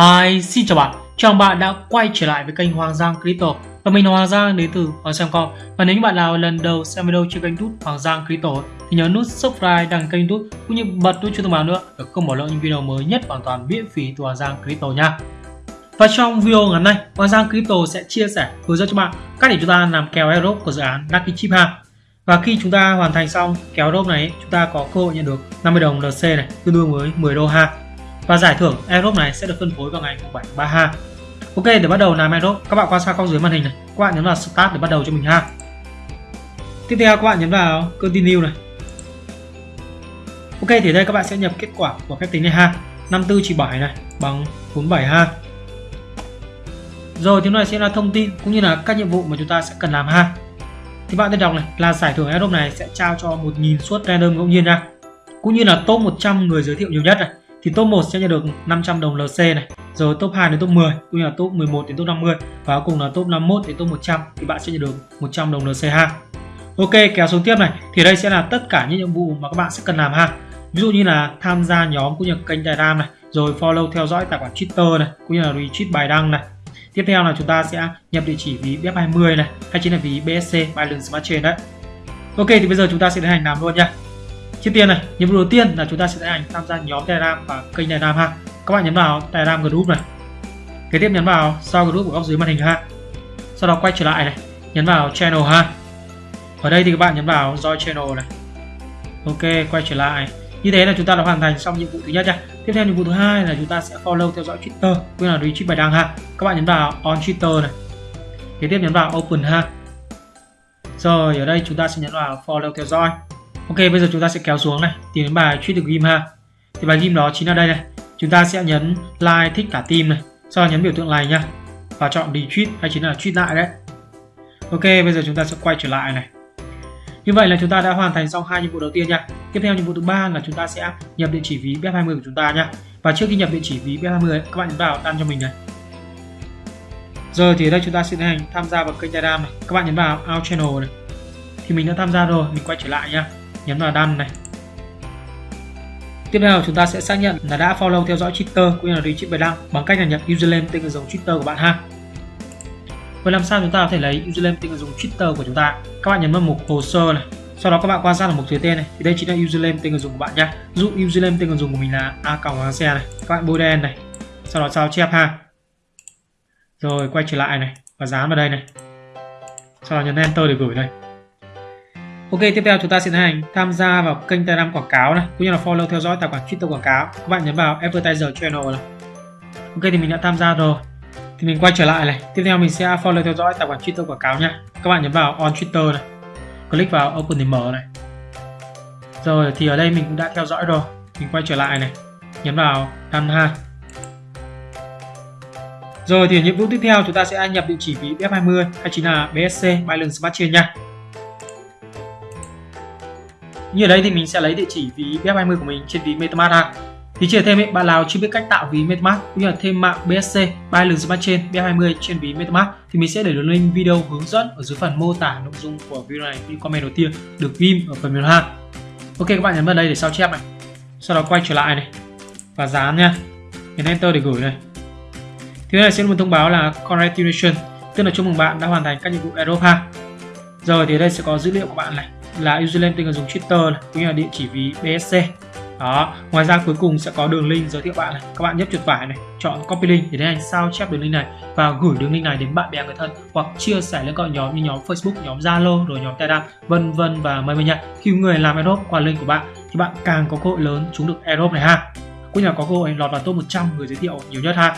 Hi, xin chào bạn. Chào mừng bạn đã quay trở lại với kênh Hoàng Giang Crypto và mình là Hoàng Giang đến từ Hoàng Giang Com. Và nếu như bạn nào lần đầu xem video trên kênh YouTube Hoàng Giang Crypto thì nhớ nút subscribe đăng kênh YouTube cũng như bật nút chuông thông báo nữa để không bỏ lỡ những video mới nhất hoàn toàn miễn phí từ Hoàng Giang Crypto nha. Và trong video ngày hôm nay Hoàng Giang Crypto sẽ chia sẻ hướng dẫn cho bạn cách để chúng ta làm kèo airdrop của dự án Lucky Chip ha. Và khi chúng ta hoàn thành xong kéo airdrop này, chúng ta có cơ hội nhận được 50 đồng LC này, tương đương với 10 đô ha và giải thưởng airdrop này sẽ được phân phối vào ngày 7 tháng 3 ha. Ok, để bắt đầu làm airdrop các bạn quan sát góc dưới màn hình này. Các bạn nhấn vào start để bắt đầu cho mình ha. Tiếp theo các bạn nhấn vào continue này. Ok, thì đây các bạn sẽ nhập kết quả của phép tính này ha. 54 chỉ 7 này, bằng 47 ha. Rồi, tiếp này sẽ là thông tin cũng như là các nhiệm vụ mà chúng ta sẽ cần làm ha. Thì bạn nên đọc này, là giải thưởng airdrop này sẽ trao cho 1.000 suất random ngẫu nhiên nha cũng như là top 100 người giới thiệu nhiều nhất này thì top 1 sẽ nhận được 500 đồng LC này, rồi top 2 đến top 10 cũng như là top 11 đến top 50 và cuối cùng là top 51 đến top 100 thì bạn sẽ nhận được 100 đồng LC ha. Ok, kéo xuống tiếp này, thì đây sẽ là tất cả những nhiệm vụ mà các bạn sẽ cần làm ha. Ví dụ như là tham gia nhóm cũng như kênh Telegram này, rồi follow, theo dõi tài khoản Twitter này, cũng như là retweet bài đăng này. Tiếp theo là chúng ta sẽ nhập địa chỉ ví BF20 này, hay chính là ví BSC Binance Smart Chain đấy. Ok, thì bây giờ chúng ta sẽ tiến hành làm luôn nha. Trước tiên này, nhiệm vụ đầu tiên là chúng ta sẽ hành tham gia nhóm Telegram và kênh Telegram ha. Các bạn nhấn vào Telegram group này. Kế tiếp nhấn vào sau group của góc dưới màn hình ha. Sau đó quay trở lại này, nhấn vào channel ha. Ở đây thì các bạn nhấn vào join channel này. Ok, quay trở lại. Như thế là chúng ta đã hoàn thành xong nhiệm vụ thứ nhất nha. Tiếp theo nhiệm vụ thứ hai là chúng ta sẽ follow theo dõi Twitter, cũng là retweet bài đăng ha. Các bạn nhấn vào on Twitter này. Kế tiếp nhấn vào open ha. Rồi ở đây chúng ta sẽ nhấn vào follow theo dõi. Ok, bây giờ chúng ta sẽ kéo xuống này, tìm đến bài tweet được game ha. Thì bài game đó chính là đây này. Chúng ta sẽ nhấn like, thích cả team này. Sau đó nhấn biểu tượng này nha. Và chọn retweet hay chính là tweet lại đấy. Ok, bây giờ chúng ta sẽ quay trở lại này. Như vậy là chúng ta đã hoàn thành xong hai nhiệm vụ đầu tiên nha. Tiếp theo nhiệm vụ thứ ba là chúng ta sẽ nhập địa chỉ ví BF20 của chúng ta nha. Và trước khi nhập địa chỉ ví BF20 các bạn nhấn vào đăng cho mình này. Rồi thì ở đây chúng ta sẽ tiến hành tham gia vào kênh Telegram này. Các bạn nhấn vào Out Channel này. Thì mình đã tham gia rồi, mình quay trở lại nha nhấn vào đăng này Tiếp theo chúng ta sẽ xác nhận là đã follow theo dõi Twitter cũng như là retweet bài đăng bằng cách là nhập username tên người dùng Twitter của bạn ha. Vậy làm sao chúng ta có thể lấy username tên người dùng Twitter của chúng ta? Các bạn nhấn vào mục hồ sơ này. Sau đó các bạn quan sát ở mục dưới tên này thì đây chính là username tên người dùng của bạn nhá. Dụ username tên người dùng của mình là a còng hoàng xe này. Các bạn bôi đen này. Sau đó sao chép ha. Rồi quay trở lại này và dán vào đây này. Sau đó nhấn enter để gửi đây. Ok, tiếp theo chúng ta sẽ tiến hành tham gia vào kênh Telegram quảng cáo này, cũng như là follow theo dõi tài khoản Twitter quảng cáo. Các bạn nhấn vào Advertiser Channel này. Ok thì mình đã tham gia rồi. Thì mình quay trở lại này. Tiếp theo mình sẽ follow theo dõi tài khoản Twitter quảng cáo nha. Các bạn nhấn vào On Twitter này. Click vào Open để mở này. Rồi thì ở đây mình cũng đã theo dõi rồi. Mình quay trở lại này. Nhấn vào đăng ha. Rồi thì nhiệm vụ tiếp theo chúng ta sẽ nhập địa chỉ ví BF20 hay chính là BSC Binance Smart Chain nha. Như ở đây thì mình sẽ lấy địa chỉ ví BF20 của mình trên ví MetaMask ha. Thì chia thêm ấy, bạn nào chưa biết cách tạo ví MetaMask cũng như là thêm mạng BSC Binance Smart Chain BF20 trên ví MetaMask thì mình sẽ để đường link video hướng dẫn ở dưới phần mô tả nội dung của video này như comment đầu tiên được ghim ở phần mềm ha. Ok các bạn nhấn vào đây để sao chép này. Sau đó quay trở lại này và dán nha. Nhấn enter để gửi này. Thứ này sẽ một thông báo là congratulations, tức là chúc mừng bạn đã hoàn thành các nhiệm vụ airdrop ha. Rồi thì đây sẽ có dữ liệu của bạn này là username tên người dùng Twitter này, cũng như là địa chỉ ví BSC đó ngoài ra cuối cùng sẽ có đường link giới thiệu bạn này các bạn nhấp chuột phải này chọn copy link để tiến hành sao chép đường link này và gửi đường link này đến bạn bè người thân hoặc chia sẻ lên các nhóm như nhóm Facebook nhóm Zalo rồi nhóm Telegram vân vân và mây mây nha. Khi người làm airdrop qua link của bạn thì bạn càng có cơ hội lớn trúng được airdrop này ha. Cũng như là có cơ hội lọt vào top 100 người giới thiệu nhiều nhất ha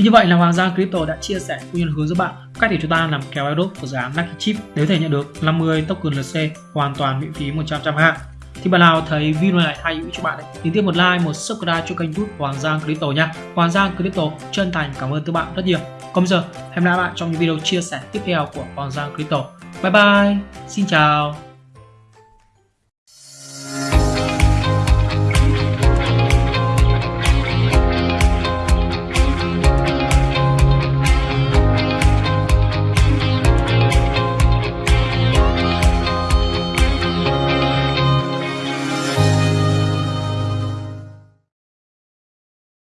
thì như vậy là Hoàng Giang Crypto đã chia sẻ cũng như hướng dẫn bạn cách để chúng ta làm kèo airdrop của dự án Lucky Chip nếu thể nhận được 50 token LC hoàn toàn miễn phí 100% ha. Thì bạn nào thấy video này hay hữu cho bạn ấy, thì tiếp một like, một subscribe cho kênh YouTube Hoàng Giang Crypto nha. Hoàng Giang Crypto chân thành cảm ơn các bạn rất nhiều. Còn bây giờ, hẹn gặp lại bạn trong những video chia sẻ tiếp theo của Hoàng Giang Crypto. Bye bye, xin chào.